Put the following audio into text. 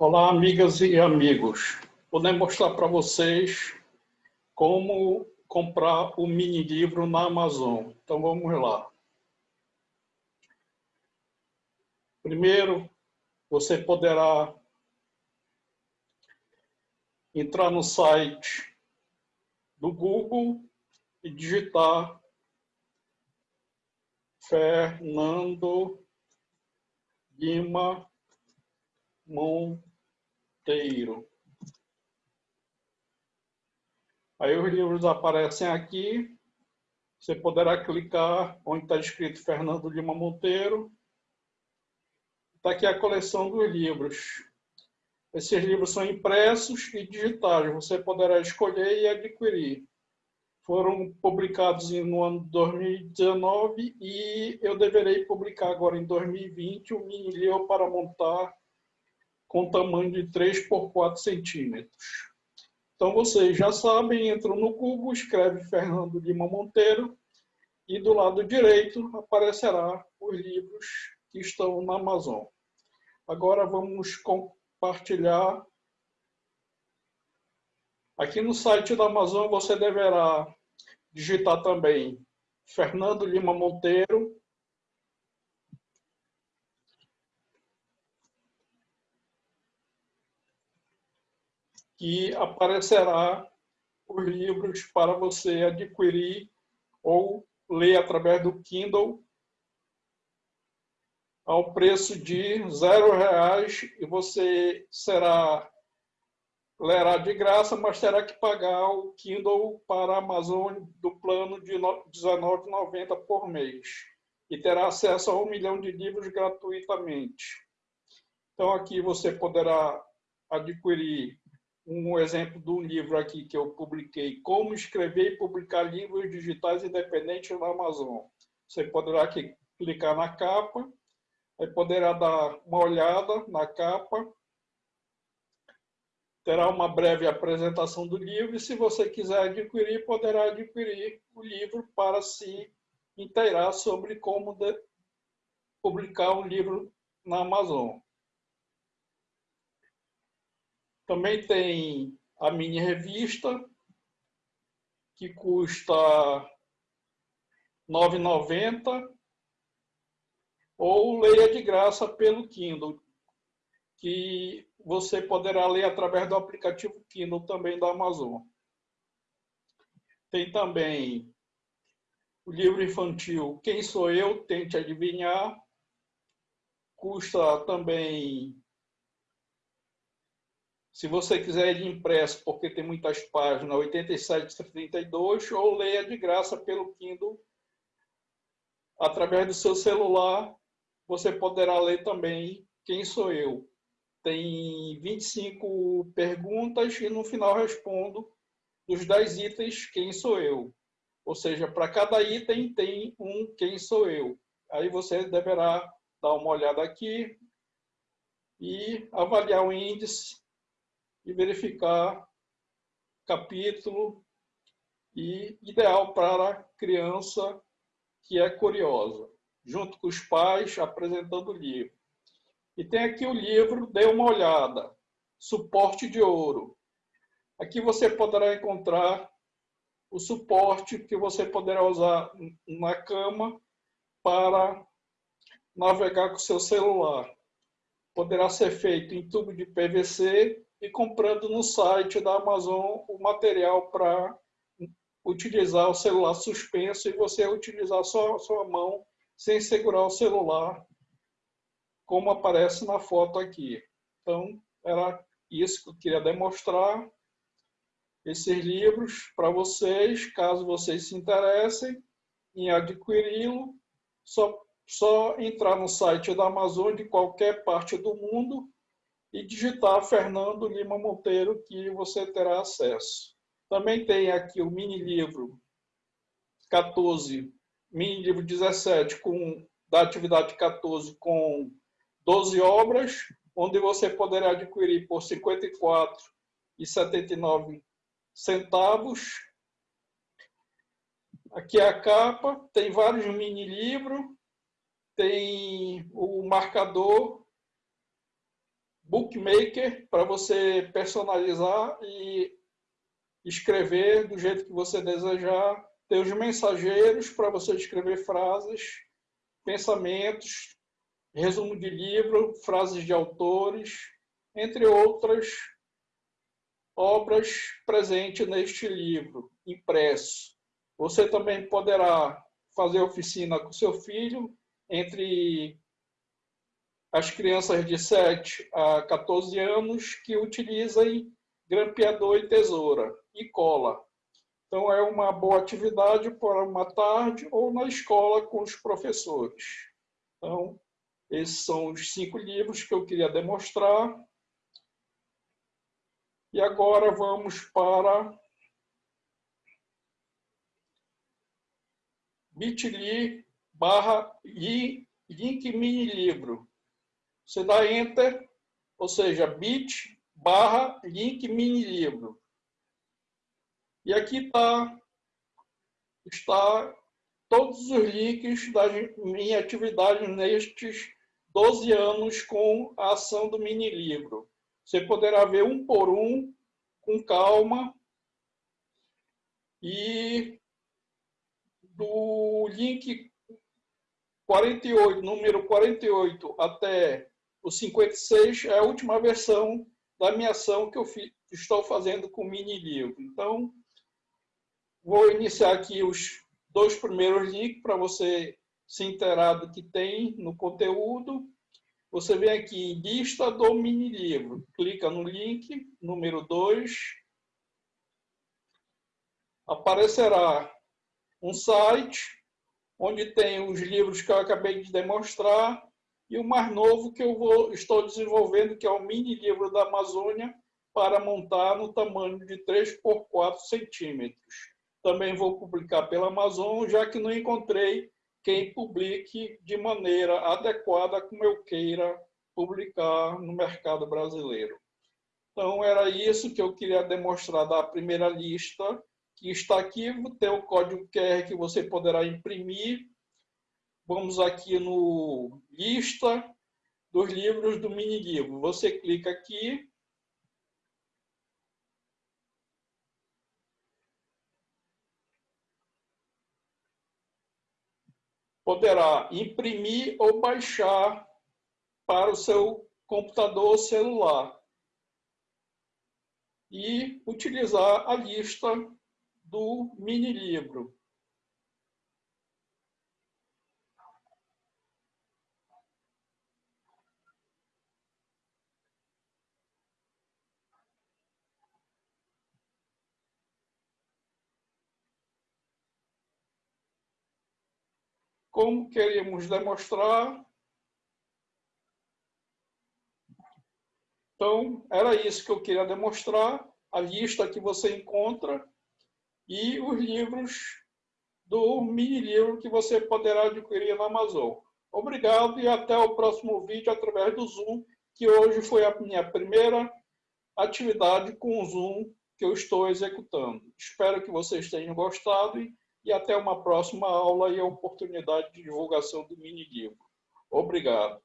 Olá, amigas e amigos. Vou demonstrar para vocês como comprar o mini livro na Amazon. Então vamos lá. Primeiro, você poderá entrar no site do Google e digitar Fernando Lima Monteiro. Aí os livros aparecem aqui. Você poderá clicar onde está escrito Fernando Lima Monteiro. Está aqui a coleção dos livros. Esses livros são impressos e digitais. Você poderá escolher e adquirir. Foram publicados no ano de 2019 e eu deverei publicar agora em 2020 o mini livro para montar com tamanho de 3 por 4 centímetros. Então, vocês já sabem, entram no Google, escreve Fernando Lima Monteiro e do lado direito aparecerá os livros que estão na Amazon. Agora vamos compartilhar. Aqui no site da Amazon você deverá digitar também Fernando Lima Monteiro que aparecerá os livros para você adquirir ou ler através do Kindle ao preço de zero reais e você será lerá de graça, mas terá que pagar o Kindle para a Amazon do plano de R$19,90 por mês e terá acesso a um milhão de livros gratuitamente. Então aqui você poderá adquirir um exemplo do livro aqui que eu publiquei, Como Escrever e Publicar Livros Digitais Independentes na Amazon. Você poderá aqui clicar na capa, aí poderá dar uma olhada na capa, terá uma breve apresentação do livro e se você quiser adquirir, poderá adquirir o livro para se inteirar sobre como publicar um livro na Amazon. Também tem a mini revista, que custa R$ 9,90, ou leia de graça pelo Kindle, que você poderá ler através do aplicativo Kindle também da Amazon. Tem também o livro infantil Quem Sou Eu? Tente Adivinhar. Custa também se você quiser ir impresso, porque tem muitas páginas, 8732, ou leia de graça pelo Kindle, através do seu celular, você poderá ler também Quem Sou Eu. Tem 25 perguntas e no final respondo dos 10 itens Quem Sou Eu. Ou seja, para cada item tem um Quem Sou Eu. Aí você deverá dar uma olhada aqui e avaliar o índice e verificar capítulo e ideal para criança que é curiosa, junto com os pais apresentando o livro. E tem aqui o livro, dê uma olhada, suporte de ouro. Aqui você poderá encontrar o suporte que você poderá usar na cama para navegar com seu celular. Poderá ser feito em tubo de PVC e comprando no site da Amazon o material para utilizar o celular suspenso e você utilizar só a sua mão sem segurar o celular, como aparece na foto aqui. Então, era isso que eu queria demonstrar, esses livros para vocês, caso vocês se interessem em adquiri-lo, só, só entrar no site da Amazon de qualquer parte do mundo e digitar Fernando Lima Monteiro que você terá acesso. Também tem aqui o mini livro 14, mini livro 17 com da atividade 14 com 12 obras, onde você poderá adquirir por R$ 54,79 centavos. Aqui é a capa, tem vários mini livros, tem o marcador bookmaker para você personalizar e escrever do jeito que você desejar. Tem os mensageiros para você escrever frases, pensamentos, resumo de livro, frases de autores, entre outras obras presentes neste livro, impresso. Você também poderá fazer oficina com seu filho entre as crianças de 7 a 14 anos que utilizem grampeador e tesoura e cola. Então, é uma boa atividade para uma tarde ou na escola com os professores. Então, esses são os cinco livros que eu queria demonstrar. E agora vamos para bit.ly barra link mini livro. Você dá Enter, ou seja, bit barra link mini livro. E aqui tá, está todos os links da minha atividade nestes 12 anos com a ação do mini livro. Você poderá ver um por um, com calma, e do link 48, número 48 até o 56 é a última versão da minha ação que eu estou fazendo com o mini livro. Então, vou iniciar aqui os dois primeiros links para você se inteirar do que tem no conteúdo. Você vem aqui em lista do mini livro, clica no link número 2, aparecerá um site onde tem os livros que eu acabei de demonstrar e o mais novo que eu vou, estou desenvolvendo, que é o mini livro da Amazônia, para montar no tamanho de 3 por 4 centímetros. Também vou publicar pela Amazon, já que não encontrei quem publique de maneira adequada como eu queira publicar no mercado brasileiro. Então, era isso que eu queria demonstrar da primeira lista, que está aqui, tem o código QR que você poderá imprimir Vamos aqui no lista dos livros do mini livro. Você clica aqui. Poderá imprimir ou baixar para o seu computador ou celular. E utilizar a lista do mini livro. Como queríamos demonstrar. Então, era isso que eu queria demonstrar, a lista que você encontra e os livros do mini livro que você poderá adquirir na Amazon. Obrigado e até o próximo vídeo através do Zoom, que hoje foi a minha primeira atividade com o Zoom que eu estou executando. Espero que vocês tenham gostado e até uma próxima aula e a oportunidade de divulgação do mini livro. Obrigado.